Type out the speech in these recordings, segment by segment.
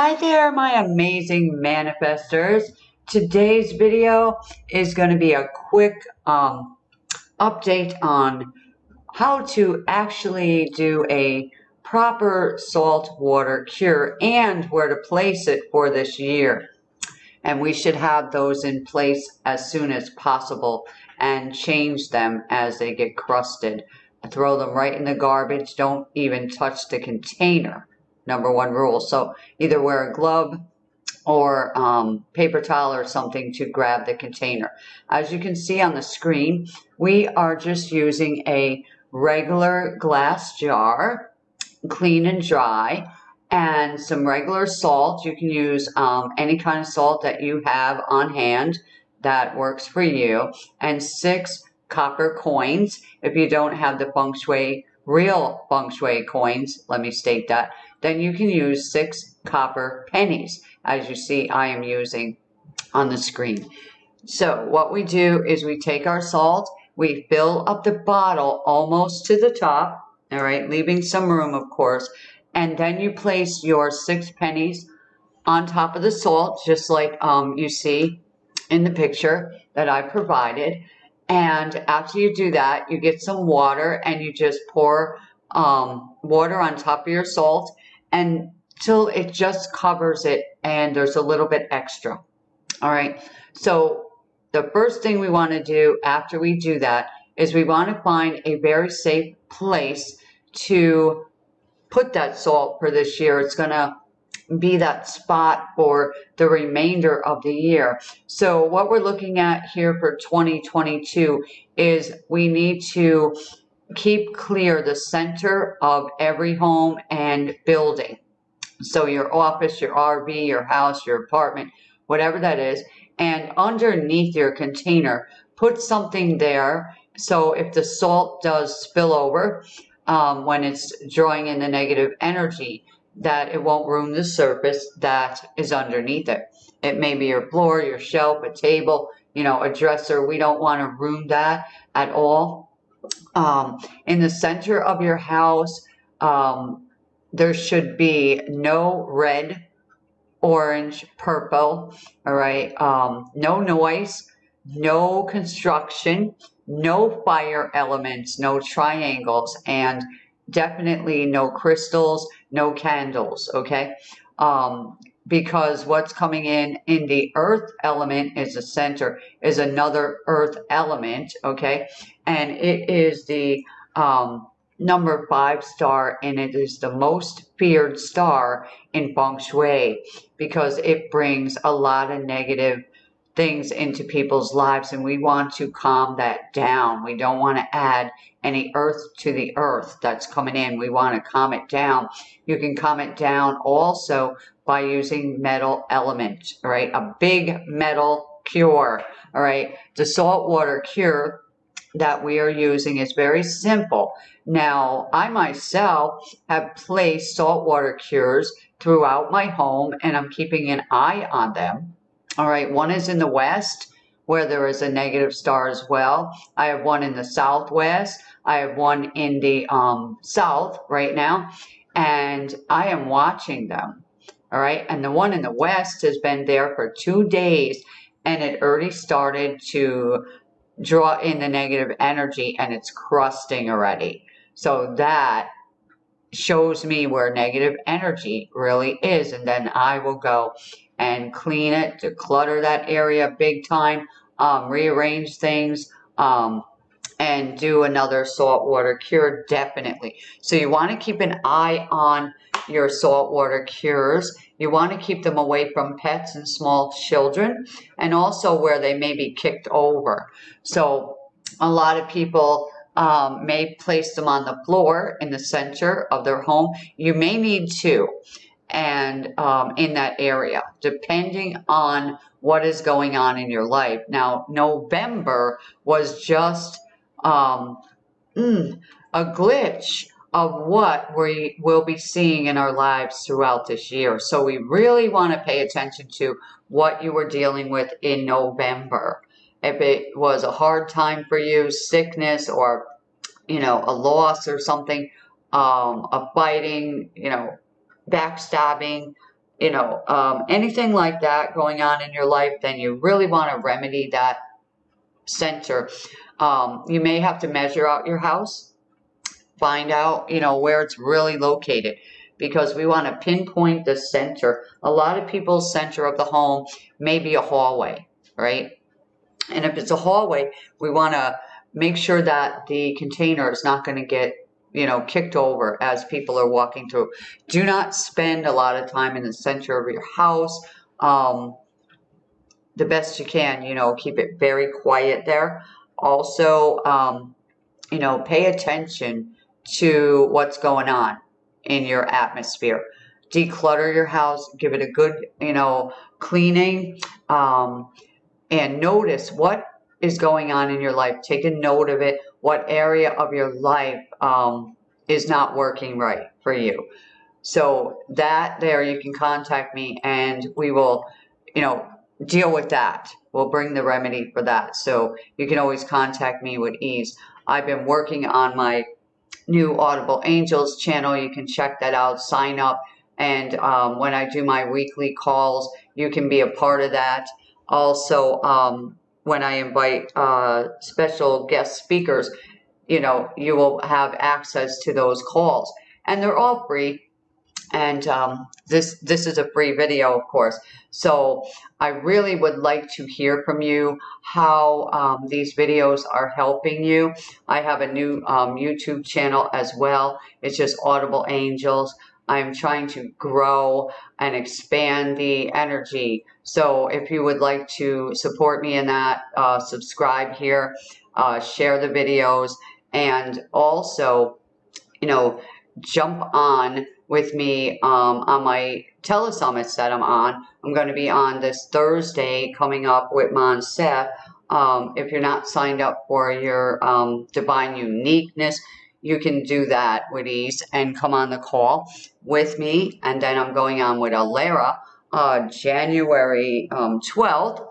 Hi there, my amazing manifestors. Today's video is going to be a quick um, update on how to actually do a proper salt water cure and where to place it for this year. And we should have those in place as soon as possible and change them as they get crusted. Throw them right in the garbage. Don't even touch the container number one rule. So either wear a glove or um, paper towel or something to grab the container. As you can see on the screen, we are just using a regular glass jar, clean and dry, and some regular salt. You can use um, any kind of salt that you have on hand that works for you, and six copper coins. If you don't have the feng shui, real feng shui coins, let me state that, then you can use six copper pennies, as you see I am using on the screen. So what we do is we take our salt, we fill up the bottle almost to the top, all right, leaving some room, of course, and then you place your six pennies on top of the salt, just like um, you see in the picture that I provided. And after you do that, you get some water and you just pour um, water on top of your salt until it just covers it and there's a little bit extra. All right. So the first thing we want to do after we do that is we want to find a very safe place to put that salt for this year. It's going to be that spot for the remainder of the year. So what we're looking at here for 2022 is we need to keep clear the center of every home and building. So your office, your RV, your house, your apartment, whatever that is. And underneath your container, put something there. So if the salt does spill over um, when it's drawing in the negative energy, that it won't ruin the surface that is underneath it. It may be your floor, your shelf, a table, you know, a dresser. We don't want to ruin that at all um, in the center of your house, um, there should be no red, orange, purple, all right? Um, no noise, no construction, no fire elements, no triangles, and definitely no crystals, no candles, okay? Um, because what's coming in in the earth element is the center is another earth element okay and it is the um, number five star and it is the most feared star in feng shui because it brings a lot of negative things into people's lives and we want to calm that down. We don't want to add any earth to the earth that's coming in. We want to calm it down. You can calm it down also by using metal element, all right? A big metal cure, all right? The salt water cure that we are using is very simple. Now, I myself have placed saltwater cures throughout my home and I'm keeping an eye on them. All right, one is in the west where there is a negative star as well. I have one in the southwest. I have one in the um, south right now, and I am watching them. All right, and the one in the west has been there for two days, and it already started to draw in the negative energy, and it's crusting already. So that shows me where negative energy really is, and then I will go and clean it, declutter that area big time, um, rearrange things, um, and do another saltwater cure definitely. So you want to keep an eye on your saltwater cures. You want to keep them away from pets and small children and also where they may be kicked over. So a lot of people um, may place them on the floor in the center of their home. You may need two and um, in that area, depending on what is going on in your life. Now, November was just um, mm, a glitch of what we will be seeing in our lives throughout this year. So we really want to pay attention to what you were dealing with in November. If it was a hard time for you, sickness or, you know, a loss or something, um, a fighting, you know, backstabbing, you know, um, anything like that going on in your life, then you really want to remedy that center. Um, you may have to measure out your house, find out, you know, where it's really located because we want to pinpoint the center. A lot of people's center of the home may be a hallway, right? And if it's a hallway, we want to make sure that the container is not going to get you know, kicked over as people are walking through. Do not spend a lot of time in the center of your house. Um, the best you can, you know, keep it very quiet there. Also, um, you know, pay attention to what's going on in your atmosphere. Declutter your house, give it a good, you know, cleaning, um, and notice what is going on in your life. Take a note of it. What area of your life um, is not working right for you? So that there, you can contact me and we will, you know, deal with that. We'll bring the remedy for that. So you can always contact me with ease. I've been working on my new Audible Angels channel. You can check that out, sign up. And um, when I do my weekly calls, you can be a part of that. Also, um, when I invite uh, special guest speakers, you know, you will have access to those calls. And they're all free. And um, this this is a free video, of course. So I really would like to hear from you how um, these videos are helping you. I have a new um, YouTube channel as well. It's just Audible Angels. I'm trying to grow and expand the energy. So if you would like to support me in that, uh, subscribe here, uh, share the videos, and also, you know, jump on with me um, on my telesummits that I'm on. I'm going to be on this Thursday coming up with Monsef. Um, if you're not signed up for your um, Divine Uniqueness, you can do that with ease and come on the call with me. And then I'm going on with Alara uh, January um, 12th.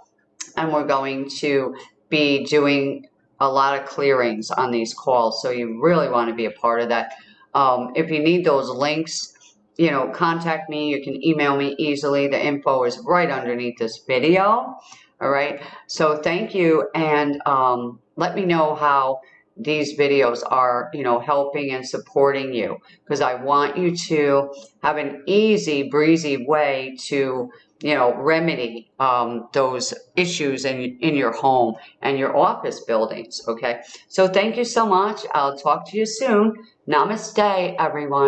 And we're going to be doing a lot of clearings on these calls. So you really want to be a part of that. Um, if you need those links, you know, contact me. You can email me easily. The info is right underneath this video. All right. So thank you. And um, let me know how these videos are, you know, helping and supporting you because I want you to have an easy, breezy way to, you know, remedy um, those issues in, in your home and your office buildings. Okay. So thank you so much. I'll talk to you soon. Namaste, everyone.